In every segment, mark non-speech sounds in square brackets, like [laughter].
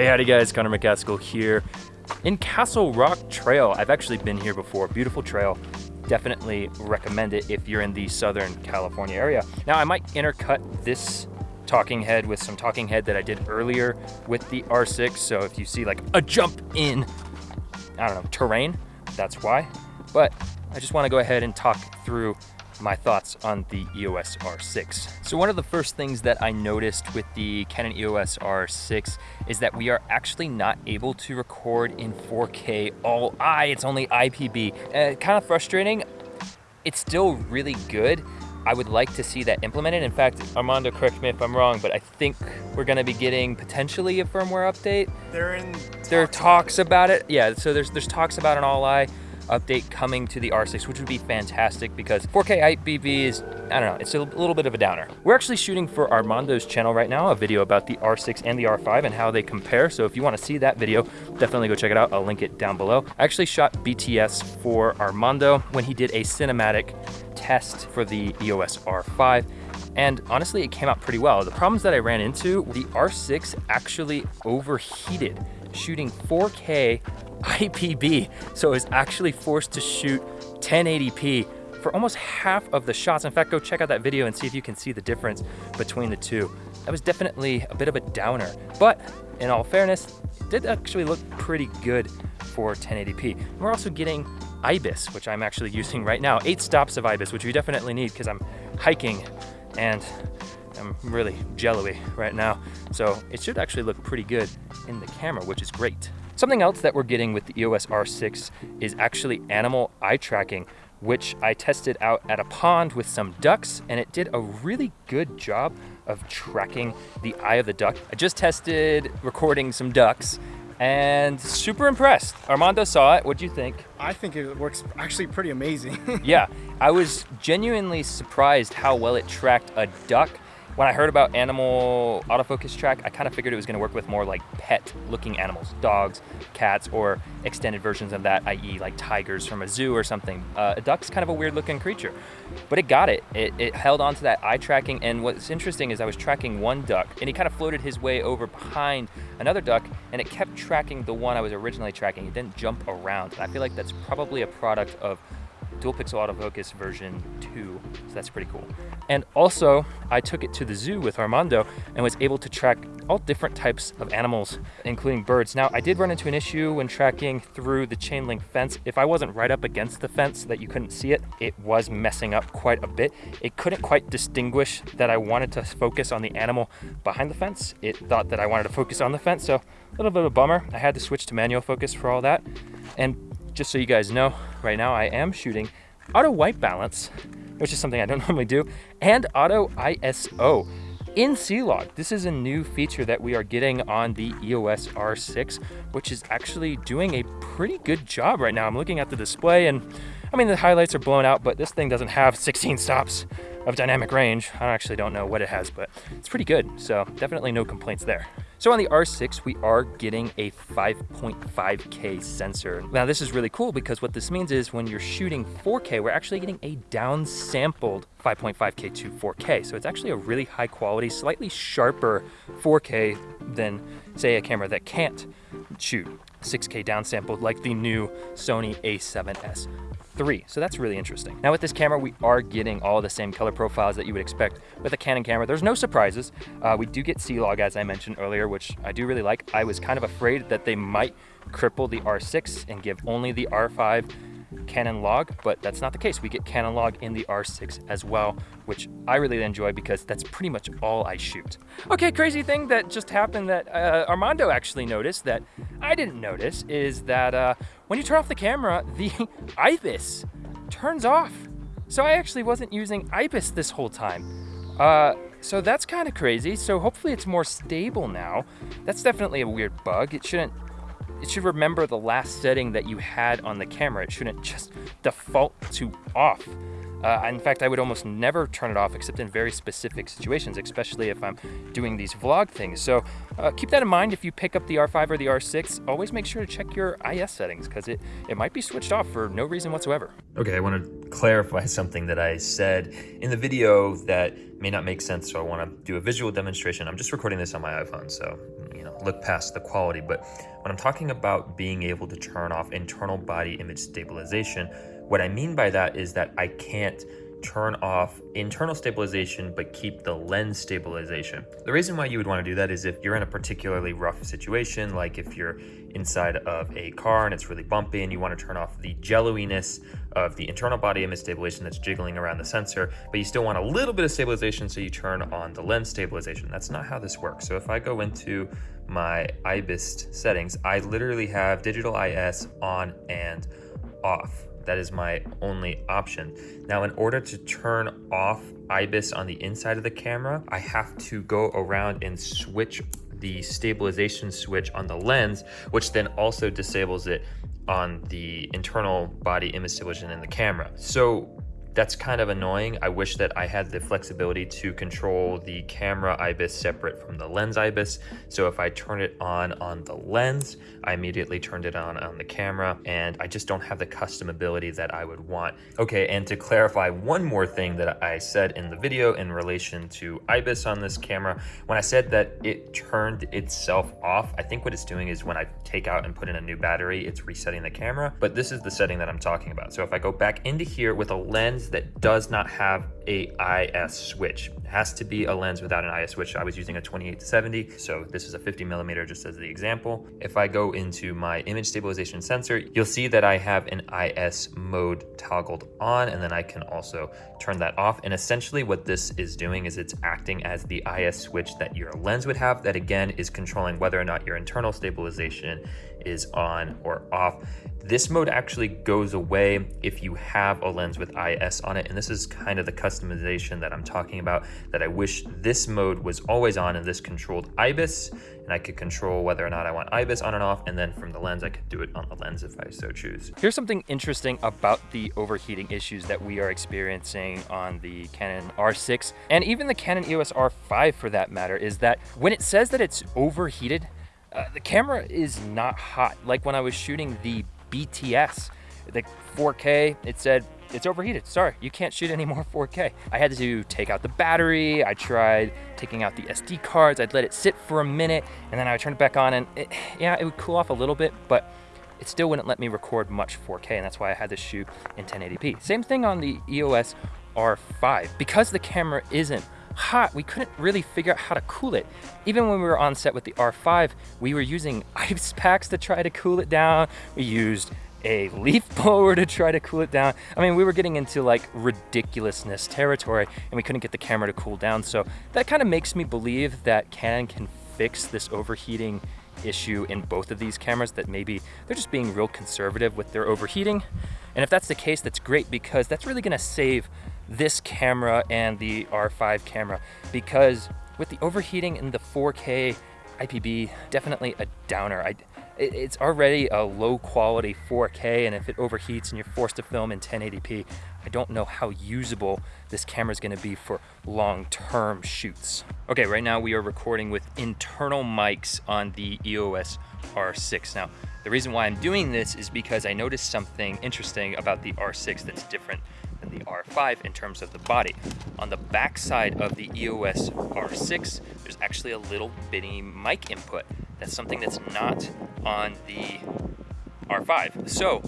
Hey, howdy guys, Connor McCaskill here in Castle Rock Trail. I've actually been here before, beautiful trail. Definitely recommend it if you're in the Southern California area. Now I might intercut this talking head with some talking head that I did earlier with the R6. So if you see like a jump in, I don't know, terrain, that's why. But I just wanna go ahead and talk through my thoughts on the EOS R6. So one of the first things that I noticed with the Canon EOS R6 is that we are actually not able to record in 4K all I, it's only IPB. Uh, kind of frustrating. It's still really good. I would like to see that implemented. In fact, Armando, correct me if I'm wrong, but I think we're gonna be getting potentially a firmware update. They're in There are talks about it. Yeah, so there's there's talks about an all-I update coming to the R6, which would be fantastic because 4K IPB is, I don't know, it's a little bit of a downer. We're actually shooting for Armando's channel right now, a video about the R6 and the R5 and how they compare. So if you wanna see that video, definitely go check it out. I'll link it down below. I actually shot BTS for Armando when he did a cinematic test for the EOS R5 and honestly it came out pretty well. The problems that I ran into, the R6 actually overheated shooting 4K IPB, so it was actually forced to shoot 1080p for almost half of the shots. In fact, go check out that video and see if you can see the difference between the two. That was definitely a bit of a downer, but in all fairness, it did actually look pretty good for 1080p. We're also getting IBIS, which I'm actually [laughs] using right now. Eight stops of IBIS, which we definitely need because I'm hiking and I'm really jello-y right now. So it should actually look pretty good in the camera, which is great. Something else that we're getting with the EOS R6 is actually animal eye tracking, which I tested out at a pond with some ducks and it did a really good job of tracking the eye of the duck. I just tested recording some ducks and super impressed. Armando saw it. What do you think? I think it works actually pretty amazing. [laughs] yeah, I was genuinely surprised how well it tracked a duck when I heard about animal autofocus track, I kind of figured it was going to work with more like pet looking animals, dogs, cats, or extended versions of that, i.e. like tigers from a zoo or something. Uh, a duck's kind of a weird looking creature, but it got it. it. It held on to that eye tracking. And what's interesting is I was tracking one duck and he kind of floated his way over behind another duck and it kept tracking the one I was originally tracking. It didn't jump around. And I feel like that's probably a product of dual pixel autofocus version 2, so that's pretty cool. And also, I took it to the zoo with Armando and was able to track all different types of animals, including birds. Now, I did run into an issue when tracking through the chain link fence. If I wasn't right up against the fence so that you couldn't see it, it was messing up quite a bit. It couldn't quite distinguish that I wanted to focus on the animal behind the fence. It thought that I wanted to focus on the fence, so a little bit of a bummer. I had to switch to manual focus for all that. And just so you guys know, right now I am shooting auto white balance, which is something I don't [laughs] normally do, and auto ISO in C-Log. This is a new feature that we are getting on the EOS R6, which is actually doing a pretty good job right now. I'm looking at the display and I mean, the highlights are blown out, but this thing doesn't have 16 stops of dynamic range. I actually don't know what it has, but it's pretty good. So definitely no complaints there. So on the R6, we are getting a 5.5K sensor. Now this is really cool because what this means is when you're shooting 4K, we're actually getting a downsampled 5.5K to 4K. So it's actually a really high quality, slightly sharper 4K than say a camera that can't shoot 6K downsampled like the new Sony a7S 3. So that's really interesting. Now with this camera, we are getting all the same color profiles that you would expect with a Canon camera. There's no surprises. Uh, we do get C-Log, as I mentioned earlier, which I do really like. I was kind of afraid that they might cripple the R6 and give only the R5 Canon log, but that's not the case. We get Canon log in the R6 as well, which I really enjoy because that's pretty much all I shoot. Okay, crazy thing that just happened that uh, Armando actually noticed that I didn't notice is that uh, when you turn off the camera, [laughs] the IBIS turns off. So I actually wasn't using IBIS this whole time. Uh, so that's kind of crazy. So hopefully it's more stable now. That's definitely a weird bug. It shouldn't it should remember the last setting that you had on the camera. It shouldn't just default to off. Uh, in fact, I would almost never turn it off except in very specific situations, especially if I'm doing these vlog things. So uh, keep that in mind if you pick up the R5 or the R6. Always make sure to check your IS settings because it, it might be switched off for no reason whatsoever. Okay, I want to clarify something that I said in the video that may not make sense, so I want to do a visual demonstration. I'm just recording this on my iPhone, so, know, look past the quality. But when I'm talking about being able to turn off internal body image stabilization, what I mean by that is that I can't turn off internal stabilization but keep the lens stabilization. The reason why you would want to do that is if you're in a particularly rough situation, like if you're inside of a car and it's really bumpy and you want to turn off the jelloiness of the internal body image stabilization that's jiggling around the sensor, but you still want a little bit of stabilization so you turn on the lens stabilization. That's not how this works. So if I go into my IBIS settings, I literally have digital IS on and off. That is my only option. Now, in order to turn off IBIS on the inside of the camera, I have to go around and switch the stabilization switch on the lens, which then also disables it on the internal body image stabilization in the camera. So that's kind of annoying. I wish that I had the flexibility to control the camera IBIS separate from the lens IBIS. So if I turn it on on the lens, I immediately turned it on on the camera and I just don't have the custom ability that I would want. Okay, and to clarify one more thing that I said in the video in relation to IBIS on this camera, when I said that it turned itself off, I think what it's doing is when I take out and put in a new battery, it's resetting the camera, but this is the setting that I'm talking about. So if I go back into here with a lens that does not have a IS switch. It has to be a lens without an IS switch. I was using a 28 to 70, so this is a 50 millimeter just as the example. If I go into my image stabilization sensor, you'll see that I have an IS mode toggled on, and then I can also turn that off. And essentially what this is doing is it's acting as the IS switch that your lens would have that again is controlling whether or not your internal stabilization is on or off. This mode actually goes away if you have a lens with IS on it. And this is kind of the customization that I'm talking about that I wish this mode was always on and this controlled IBIS and I could control whether or not I want IBIS on and off. And then from the lens, I could do it on the lens if I so choose. Here's something interesting about the overheating issues that we are experiencing on the Canon R6 and even the Canon EOS R5 for that matter is that when it says that it's overheated, uh, the camera is not hot. Like when I was shooting the BTS, the 4K, it said it's overheated. Sorry, you can't shoot any more 4K. I had to take out the battery. I tried taking out the SD cards. I'd let it sit for a minute and then I would turn it back on and it, yeah, it would cool off a little bit, but it still wouldn't let me record much 4K and that's why I had to shoot in 1080p. Same thing on the EOS R5. Because the camera isn't hot, we couldn't really figure out how to cool it. Even when we were on set with the R5, we were using [laughs] ice packs to try to cool it down. We used a leaf [laughs] blower to try to cool it down. I mean, we were getting into like ridiculousness territory and we couldn't get the camera to cool down. So that kind of makes me believe that Canon can fix this overheating issue in both of these cameras that maybe they're just being real conservative with their overheating. And if that's the case, that's great because that's really gonna save this camera and the R5 camera because with the overheating in the 4K IPB, definitely a downer. I, it's already a low quality 4K and if it overheats and you're forced to film in 1080p, I don't know how usable this camera is gonna be for long-term shoots. Okay, right now we are recording with internal mics on the EOS R6. Now, the reason why I'm doing this is because I noticed something interesting about the R6 that's different than the R5 in terms of the body. On the back side of the EOS R6, there's actually a little bitty mic input. That's something that's not on the R5. So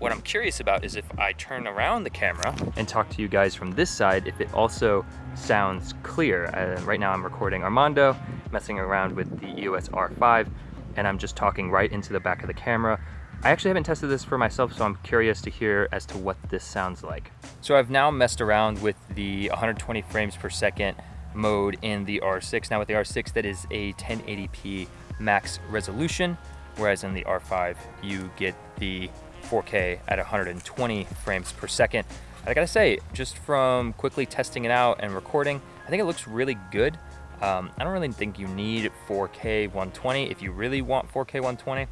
what I'm curious about is if I turn around the camera and talk to you guys from this side, if it also sounds clear. Uh, right now I'm recording Armando, messing around with the EOS R5, and I'm just talking right into the back of the camera. I actually haven't tested this for myself, so I'm curious to hear as to what this sounds like. So I've now messed around with the 120 frames per second mode in the R6. Now with the R6, that is a 1080p max resolution, whereas in the R5, you get the 4K at 120 frames per second. I gotta say, just from quickly testing it out and recording, I think it looks really good. Um, I don't really think you need 4K 120. If you really want 4K 120,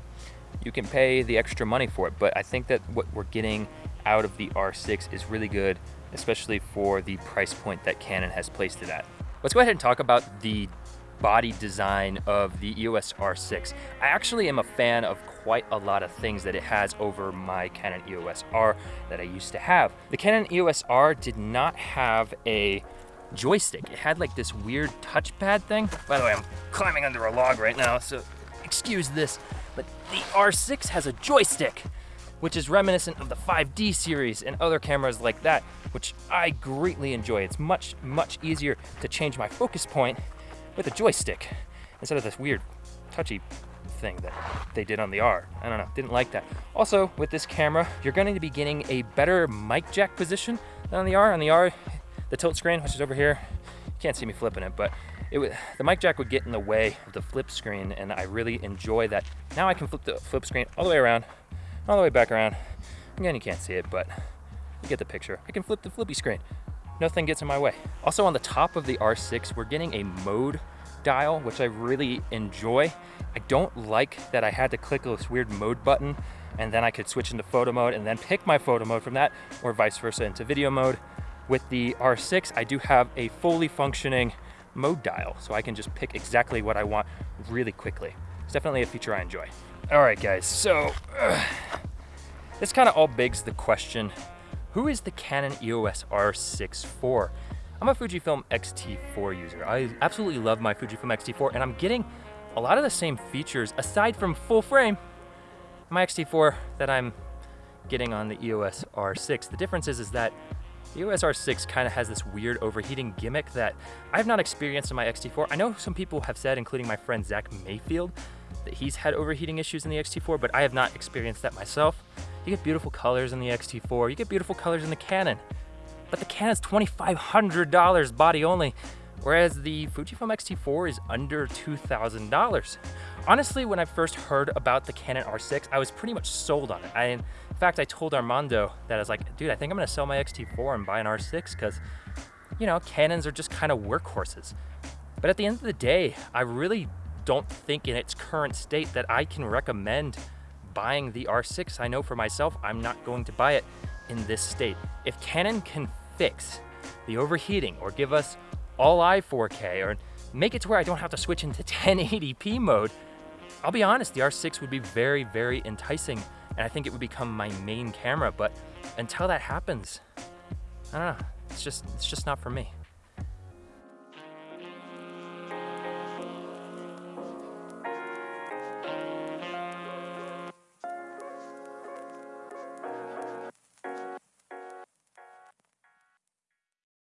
you can pay the extra money for it. But I think that what we're getting out of the R6 is really good, especially for the price point that Canon has placed it at. Let's go ahead and talk about the body design of the EOS R6. I actually am a fan of quite a lot of things that it has over my Canon EOS R that I used to have. The Canon EOS R did not have a joystick. It had like this weird touchpad thing. By the way, I'm climbing under a log right now, so excuse this, but the R6 has a joystick, which is reminiscent of the 5D series and other cameras like that, which I greatly enjoy. It's much, much easier to change my focus point with a joystick instead of this weird touchy thing that they did on the R. I don't know, didn't like that. Also, with this camera, you're going to be getting a better mic jack position than on the R. On the R, the tilt screen, which is over here, you can't see me flipping it, but it the mic jack would get in the way of the flip screen, and I really enjoy that. Now I can flip the flip screen all the way around, all the way back around. Again, you can't see it, but you get the picture. I can flip the flippy screen. Nothing gets in my way. Also on the top of the R6, we're getting a mode dial, which I really enjoy. I don't like that I had to click this weird mode button and then I could switch into photo mode and then pick my photo mode from that or vice versa into video mode. With the R6, I do have a fully functioning mode dial, so I can just pick exactly what I want really quickly. It's definitely a feature I enjoy. All right, guys, so uh, this kind of all begs the question, who is the Canon EOS R6 for? I'm a Fujifilm X-T4 user. I absolutely love my Fujifilm X-T4 and I'm getting a lot of the same features aside from full frame, my X-T4 that I'm getting on the EOS R6. The difference is, is that the EOS R6 kind of has this weird overheating gimmick that I've not experienced in my X-T4. I know some people have said, including my friend Zach Mayfield, that he's had overheating issues in the X-T4, but I have not experienced that myself. You get beautiful colors in the X-T4, you get beautiful colors in the Canon but the Canon's $2,500 body only, whereas the Fujifilm X-T4 is under $2,000. Honestly, when I first heard about the Canon R6, I was pretty much sold on it. I, in fact, I told Armando that I was like, dude, I think I'm gonna sell my X-T4 and buy an R6 because, you know, Canons are just kind of workhorses. But at the end of the day, I really don't think in its current state that I can recommend buying the R6. I know for myself, I'm not going to buy it in this state. If Canon can fix the overheating or give us all i 4K or make it to where I don't have to switch into [laughs] 1080p mode, I'll be honest, the R6 would be very, very enticing and I think it would become my main camera. But until that happens, I don't know, it's just, it's just not for me.